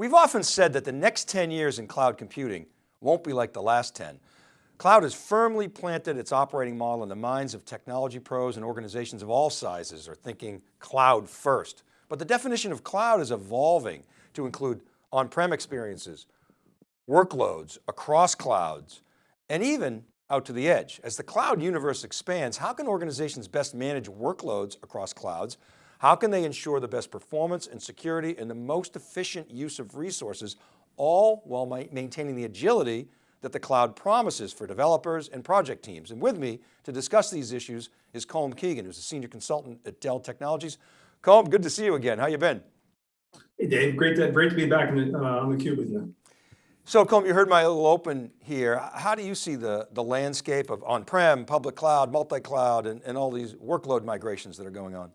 We've often said that the next 10 years in cloud computing won't be like the last 10. Cloud has firmly planted its operating model in the minds of technology pros and organizations of all sizes are thinking cloud first. But the definition of cloud is evolving to include on-prem experiences, workloads across clouds, and even out to the edge. As the cloud universe expands, how can organizations best manage workloads across clouds how can they ensure the best performance and security and the most efficient use of resources, all while maintaining the agility that the cloud promises for developers and project teams. And with me to discuss these issues is Colm Keegan, who's a senior consultant at Dell Technologies. Colm, good to see you again. How you been? Hey Dave, great to, great to be back in, uh, on the cube with you. So Colm, you heard my little open here. How do you see the, the landscape of on-prem, public cloud, multi-cloud, and, and all these workload migrations that are going on?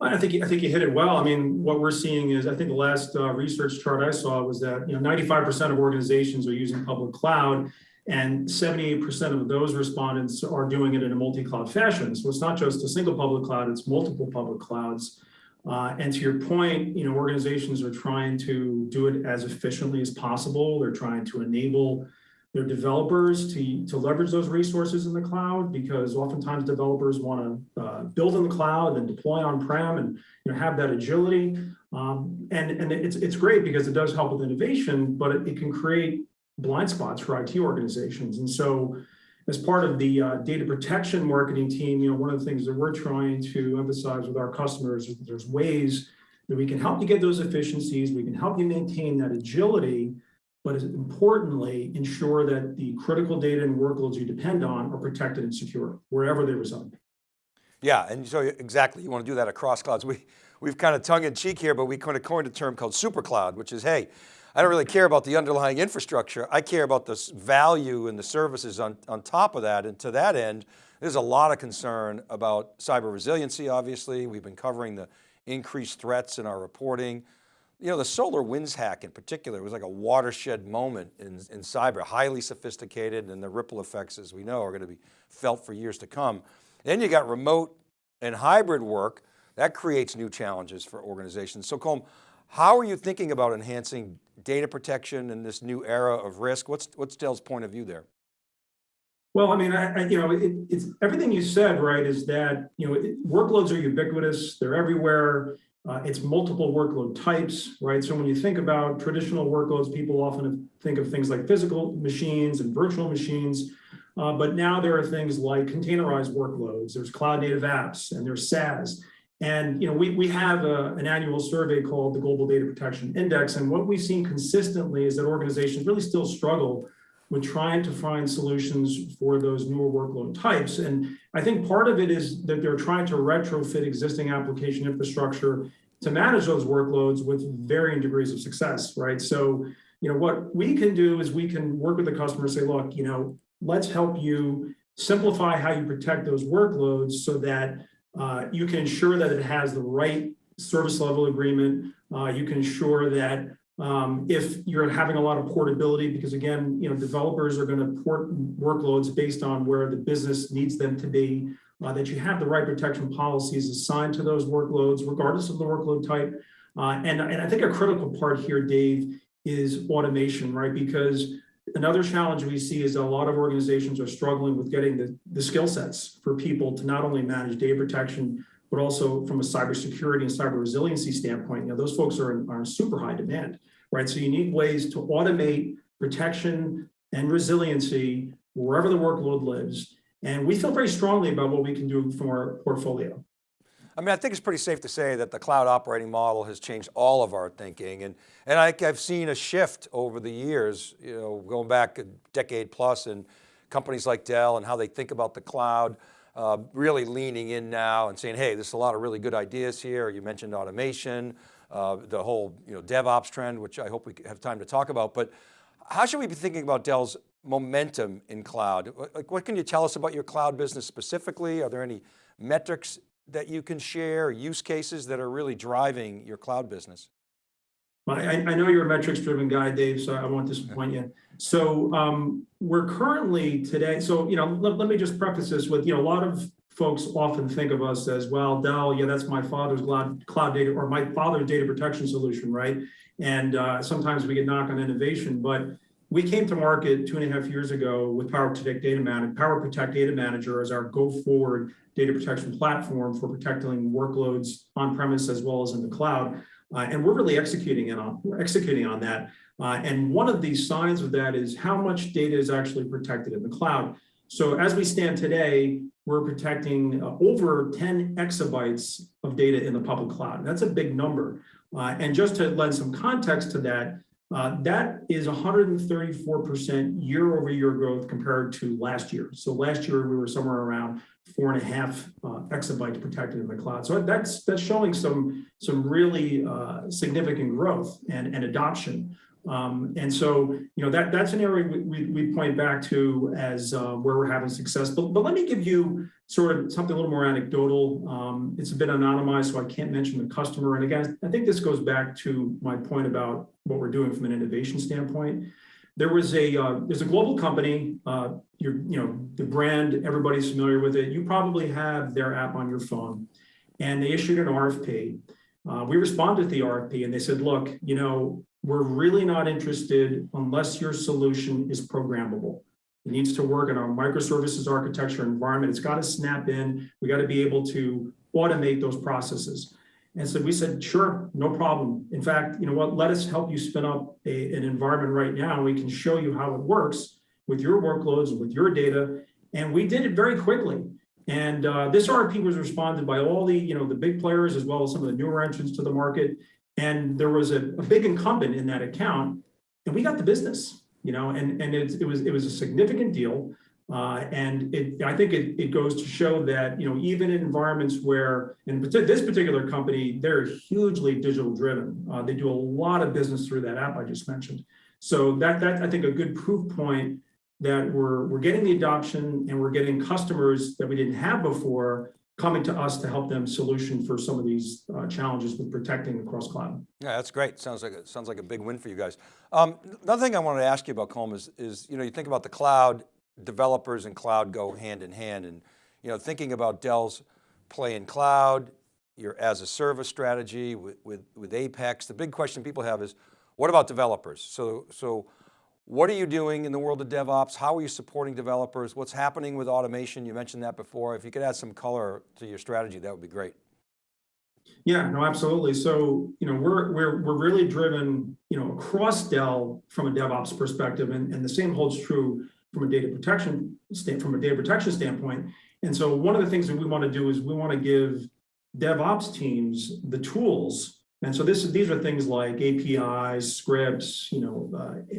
I think I think you hit it well. I mean, what we're seeing is, I think the last uh, research chart I saw was that you know 95% of organizations are using public cloud, and 78% of those respondents are doing it in a multi-cloud fashion. So it's not just a single public cloud; it's multiple public clouds. Uh, and to your point, you know, organizations are trying to do it as efficiently as possible. They're trying to enable their developers to, to leverage those resources in the cloud because oftentimes developers want to uh, build in the cloud and deploy on-prem and you know, have that agility. Um, and and it's, it's great because it does help with innovation, but it, it, can create blind spots for IT organizations. And so as part of the uh, data protection marketing team, you know, one of the things that we're trying to emphasize with our customers is that there's ways that we can help you get those efficiencies, we can help you maintain that agility, but importantly, ensure that the critical data and workloads you depend on are protected and secure wherever they reside. Yeah, and so exactly, you want to do that across clouds. We, we've kind of tongue in cheek here, but we kind of coined a term called super cloud, which is, hey, I don't really care about the underlying infrastructure. I care about the value and the services on, on top of that. And to that end, there's a lot of concern about cyber resiliency, obviously. We've been covering the increased threats in our reporting. You know, the SolarWinds hack in particular was like a watershed moment in, in cyber, highly sophisticated and the ripple effects, as we know, are going to be felt for years to come. Then you got remote and hybrid work, that creates new challenges for organizations. So Colm, how are you thinking about enhancing data protection in this new era of risk? What's, what's Dell's point of view there? Well, I mean, I, I, you know, it, it's everything you said, right, is that, you know, it, workloads are ubiquitous, they're everywhere. Uh, it's multiple workload types, right? So when you think about traditional workloads, people often think of things like physical machines and virtual machines. Uh, but now there are things like containerized workloads, there's cloud native apps, and there's SaaS. And you know, we, we have a, an annual survey called the Global Data Protection Index. And what we've seen consistently is that organizations really still struggle with trying to find solutions for those newer workload types. And I think part of it is that they're trying to retrofit existing application infrastructure to manage those workloads with varying degrees of success, right? So, you know, what we can do is we can work with the customer say, look, you know, let's help you simplify how you protect those workloads so that uh, you can ensure that it has the right service level agreement. Uh, you can ensure that um, if you're having a lot of portability, because again, you know, developers are going to port workloads based on where the business needs them to be, uh, that you have the right protection policies assigned to those workloads, regardless of the workload type. Uh, and, and I think a critical part here, Dave, is automation, right? Because another challenge we see is that a lot of organizations are struggling with getting the, the skill sets for people to not only manage data protection, but also from a cybersecurity and cyber resiliency standpoint, you know, those folks are in, are in super high demand, right? So you need ways to automate protection and resiliency wherever the workload lives. And we feel very strongly about what we can do from our portfolio. I mean, I think it's pretty safe to say that the cloud operating model has changed all of our thinking. And, and I, have seen a shift over the years, you know, going back a decade and companies like Dell and how they think about the cloud uh, really leaning in now and saying, hey, there's a lot of really good ideas here. You mentioned automation, uh, the whole you know, DevOps trend, which I hope we have time to talk about, but how should we be thinking about Dell's momentum in cloud? Like, what can you tell us about your cloud business specifically? Are there any metrics that you can share, use cases that are really driving your cloud business? I, I know you're a metrics driven guy, Dave, so I won't disappoint you. So um, we're currently today, so, you know, let, let me just preface this with, you know, a lot of folks often think of us as, well, Dell, yeah, that's my father's cloud, cloud data or my father's data protection solution, right? And uh, sometimes we get knocked on innovation, but we came to market two and a half years ago with PowerProtect Data Manager, PowerProtect Data Manager as our go-forward data protection platform for protecting workloads on-premise as well as in the cloud. Uh, and we're really executing on we're executing on that. Uh, and one of the signs of that is how much data is actually protected in the cloud. So as we stand today, we're protecting uh, over 10 exabytes of data in the public cloud. That's a big number. Uh, and just to lend some context to that, uh, that is 134% year over year growth compared to last year. So last year we were somewhere around four and a half uh, exabytes protected in the cloud. So that's that's showing some some really uh, significant growth and, and adoption. Um, and so, you know, that that's an area we, we, we point back to as uh, where we're having success. But, but let me give you sort of something a little more anecdotal. Um, it's a bit anonymized, so I can't mention the customer. And again, I think this goes back to my point about what we're doing from an innovation standpoint. There was a uh, there's a global company. Uh, you're, you know, the brand everybody's familiar with it. You probably have their app on your phone, and they issued an RFP. Uh, we responded to the RFP, and they said, "Look, you know, we're really not interested unless your solution is programmable. It needs to work in our microservices architecture environment. It's got to snap in. We got to be able to automate those processes. And so we said, sure, no problem. In fact, you know what, let us help you spin up a, an environment right now. We can show you how it works with your workloads, with your data. And we did it very quickly. And uh, this RFP was responded by all the, you know, the big players as well as some of the newer entrants to the market. And there was a, a big incumbent in that account, and we got the business, you know, and, and it, it was it was a significant deal. Uh, and it, I think it, it goes to show that, you know, even in environments where, in this particular company, they're hugely digital driven. Uh, they do a lot of business through that app I just mentioned. So that, that I think a good proof point that we're, we're getting the adoption and we're getting customers that we didn't have before coming to us to help them solution for some of these uh, challenges with protecting across cloud. Yeah, that's great. Sounds like, a, sounds like a big win for you guys. Um, another thing I wanted to ask you about Colm is, is, you know, you think about the cloud, developers and cloud go hand in hand and, you know, thinking about Dell's play in cloud, your as a service strategy with, with, with Apex, the big question people have is, what about developers? So, so what are you doing in the world of DevOps? How are you supporting developers? What's happening with automation? You mentioned that before. If you could add some color to your strategy, that would be great. Yeah, no, absolutely. So, you know, we're we're we're really driven, you know, across Dell from a DevOps perspective, and, and the same holds true from a data protection from a data protection standpoint. And so one of the things that we want to do is we want to give DevOps teams the tools. And so this these are things like APIs, scripts, you know, uh,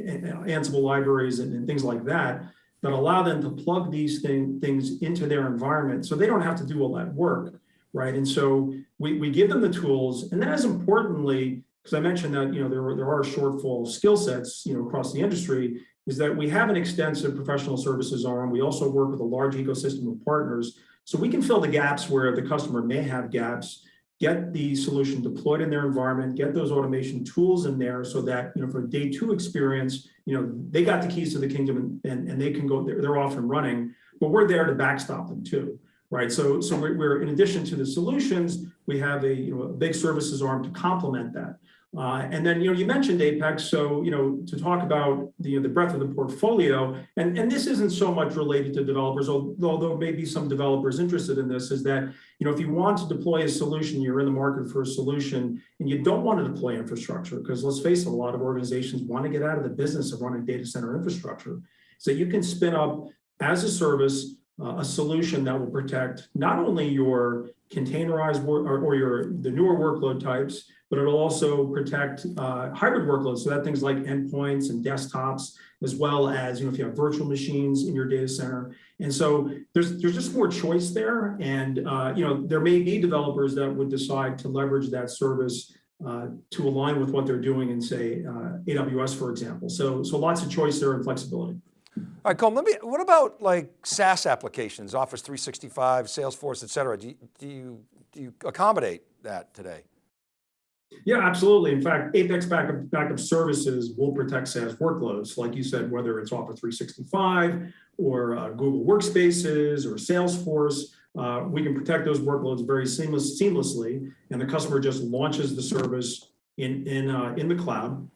Ansible libraries and, and, things like that that allow them to plug these thing, things into their environment so they don't have to do all that work, right? And so we, we give them the tools, and as importantly, because I mentioned that you know there, there are shortfall skill sets you know across the industry, is that we have an extensive professional services arm. We also work with a large ecosystem of partners. So we can fill the gaps where the customer may have gaps, get the solution deployed in their environment, get those automation tools in there so that, you know, for day two experience, you know, they got the keys to the kingdom and, and, and they can go, they're, they're off and running, but we're there to backstop them too right? So, so we're, we're, in addition to the solutions, we have a, you know, a big services arm to complement that. Uh, and then, you know, you mentioned Apex, so, you know, to talk about the, the breadth of the portfolio, and, and this isn't so much related to developers, although maybe some developers interested in this, is that, you know, if you want to deploy a solution, you're in the market for a solution, and you don't want to deploy infrastructure, because let's face it, a lot of organizations want to get out of the business of running data center infrastructure. So you can spin up as a service, uh, a solution that will protect not only your containerized or, or, your the newer workload types, but it'll also protect uh, hybrid workloads. So that things like endpoints and desktops, as well as you know if you have virtual machines in your data center. And so there's there's just more choice there, and uh, you know there may be developers that would decide to leverage that service uh, to align with what they're doing in say uh, AWS, for example. So so lots of choice there and flexibility. All right, Colm, let me, what about like SaaS applications, Office 365, Salesforce, et cetera? Do you, do you, do you accommodate that today? Yeah, absolutely. In fact, Apex backup, backup services will protect SaaS workloads, like you said, whether it's Office 365 or uh, Google Workspaces or Salesforce. uh, we can protect those workloads very seamless, seamlessly, and the customer just launches the service in, in, uh, in the cloud.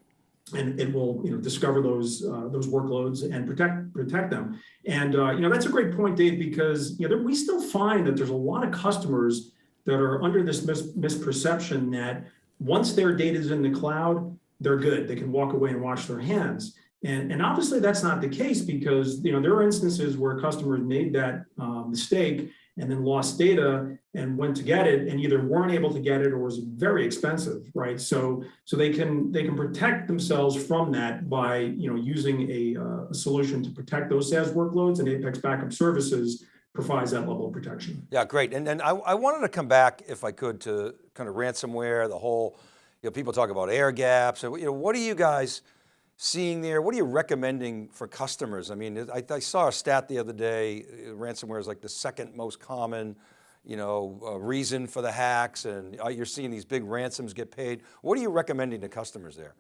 And it will, you know, discover those, uh, those workloads and protect, protect them. And, uh, you know, that's a great point, Dave, because, you know, we still find that there's a lot of customers that are under this mis- misperception that once their data is in the cloud, they're good. They can walk away and wash their hands. And, and obviously that's not the case because, you know, there are instances where customers made that uh, mistake and then lost data and went to get it and either weren't able to get it or was very expensive, right? So, so they can they can protect themselves from that by you know using a, uh, a solution to protect those SaaS workloads and Apex Backup Services provides that level of protection. Yeah, great. And then I, I wanted to come back, if I could, to kind of ransomware, the whole, you know, people talk about air gaps. And, you know, what are you guys seeing there? What are you recommending for customers? I mean, I, I saw a stat the other day, uh, ransomware is like the second most common, you know, uh, reason for the hacks and uh, you're seeing these big ransoms get paid. What are you recommending to customers there?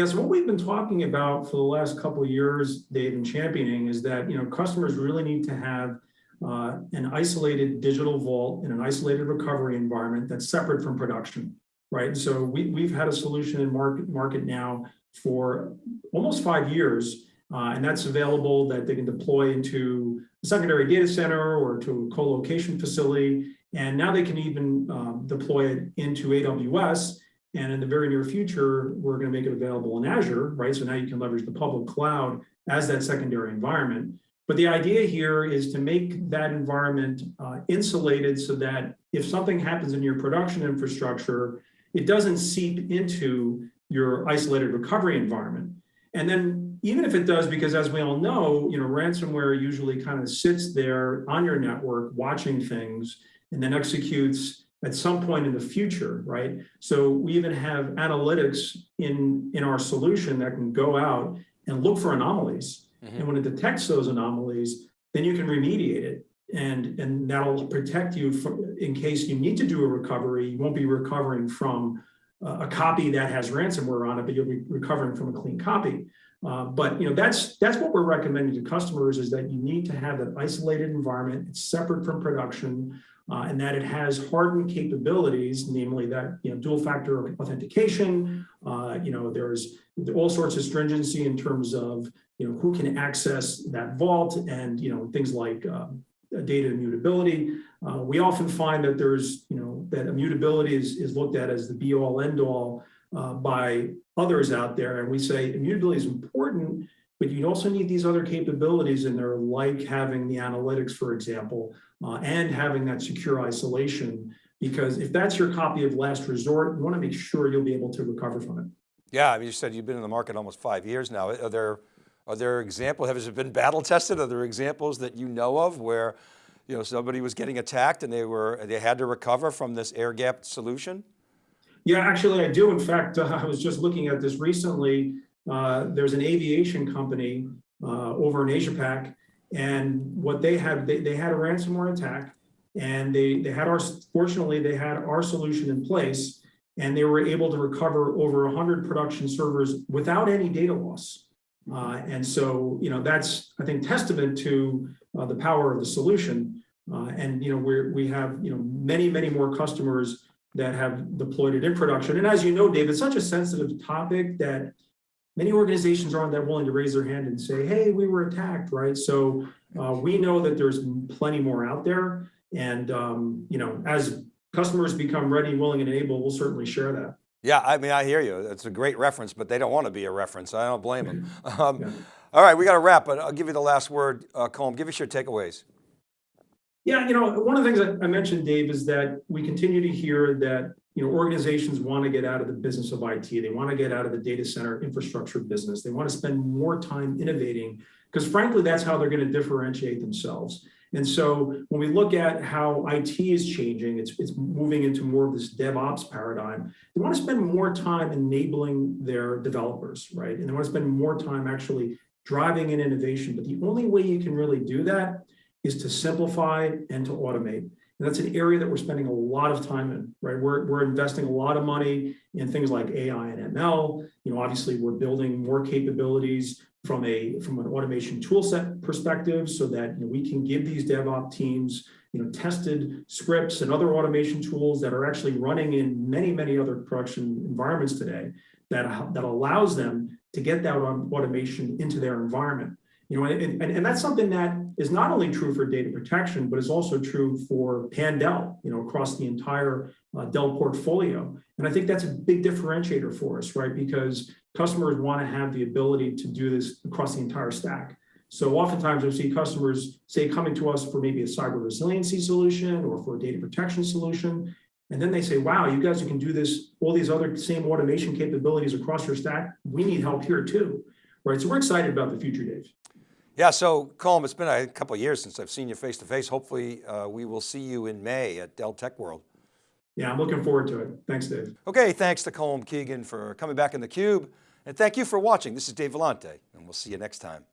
Yes, what we've been talking about for the last couple of years, Dave, and championing is that, you know, customers really need to have uh, an isolated digital vault in an isolated recovery environment that's separate from production, right? So we, we've had a solution in market, market now for almost five years, uh, and that's available that they can deploy into a secondary data center or to a co-location facility. And now they can even um, deploy it into AWS and in the very near future, we're going to make it available in Azure, right? So now you can leverage the public cloud as that secondary environment. But the idea here is to make that environment uh, insulated so that if something happens in your production infrastructure, it doesn't seep into your isolated recovery environment. And then even if it does, because as we all know, you know, ransomware usually kind of sits there on your network watching things and then executes at some point in the future, right? So we even have analytics in, in our solution that can go out and look for anomalies. Mhm. And when it detects those anomalies, then you can remediate it. And, and that'll protect you from, in case you need to do a recovery, you won't be recovering from a, a copy that has ransomware on it, but you'll be recovering from a clean copy. Uh, but you know that's that's what we're recommending to customers is that you need to have that isolated environment. It's separate from production uh, and that it has hardened capabilities, namely that you know dual factor authentication. Uh, you know, there's all sorts of stringency in terms of you know who can access that vault, and you know things like um, data immutability. Uh, we often find that there's you know that immutability is is looked at as the be all end all uh, by others out there, and we say immutability is important. But you also need these other capabilities in there, like having the analytics, for example, uh, and having that secure isolation. Because if that's your copy of last resort, you want to make sure you'll be able to recover from it. Yeah, I mean, you said you've been in the market almost five years now. Are there, are there examples, have it been battle tested? Are there examples that you know of where, you know, somebody was getting attacked and they were, they had to recover from this air gap solution? Yeah, actually I do. In fact, uh, I was just looking at this recently. Uh, there's an aviation company uh, over in Asia Pac, and what they had, they, they had a ransomware attack, and they they had our fortunately they had our solution in place, and they were able to recover over 100 production servers without any data loss. Uh, and so you know that's I think testament to uh, the power of the solution. Uh, and you know we we have you know many many more customers that have deployed it in production. And as you know, Dave, it's such a sensitive topic that many organizations aren't that willing to raise their hand and say, hey, we were attacked, right? So uh, we know that there's plenty more out there. And, um, you know, as customers become ready, willing, and able, we'll certainly share that. Yeah, I mean, I hear you. It's a great reference, but they don't want to be a reference. I don't blame them. Um, Yeah. All right, we got to wrap, but I'll give you the last word. Uh, Colm, give us your takeaways. Yeah, you know, one of the things that I mentioned, Dave, is that we continue to hear that, you know, organizations want to get out of the business of IT. They want to get out of the data center infrastructure business. They want to spend more time innovating because frankly, that's how they're going to differentiate themselves. And so when we look at how IT is changing, it's, it's moving into more of this DevOps paradigm. They want to spend more time enabling their developers, right? And they want to spend more time actually driving in innovation. But the only way you can really do that is to simplify and to automate. And that's an area that we're spending a lot of time in, right? We're, we're investing a lot of money in things like AI and ML. You know, obviously we're building more capabilities from a from an automation toolset perspective so that you know, we can give these DevOps teams you know, tested scripts and other automation tools that are actually running in many, many other production environments today that, that allows them to get that automation into their environment. You know, and, and, and that's something that is not only true for data protection, but is also true for Pandel, you know, across the entire uh, Dell portfolio. And I think that's a big differentiator for us, right? Because customers want to have the ability to do this across the entire stack. So oftentimes we see customers say coming to us for maybe a cyber resiliency solution or for a data protection solution. And then they say, wow, you guys can do this, all these other same automation capabilities across your stack. We need help here too, right? So we're excited about the future, Dave. Yeah, so Colm, it's been a couple of years since I've seen you face to face. Hopefully uh, we will see you in May at Dell Tech World. Yeah, I'm looking forward to it. Thanks, Dave. Okay, thanks to Colm Keegan for coming back in the cube. And thank you for watching. This is Dave Vellante, and we'll see you next time.